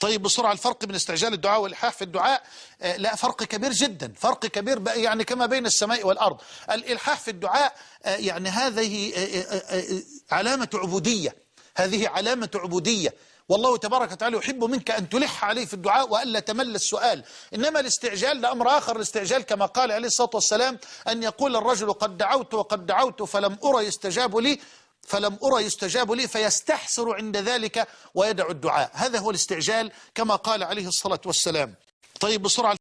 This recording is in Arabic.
طيب بسرعة الفرق بين استعجال الدعاء والإلحاح في الدعاء آه، لا فرق كبير جدا فرق كبير يعني كما بين السماء والأرض. الإلحاح في الدعاء آه، يعني هذه آه، علامة عبودية هذه علامة عبودية. والله تبارك وتعالى يحب منك أن تلح عليه في الدعاء وألا تمل السؤال. إنما الاستعجال ده أمر آخر الاستعجال كما قال عليه الصلاة والسلام أن يقول الرجل قد دعوت وقد دعوت فلم أرى يستجاب لي. فلم أرى يستجاب لي فيستحسر عند ذلك ويدع الدعاء. هذا هو الاستعجال كما قال عليه الصلاة والسلام. طيب بسرعة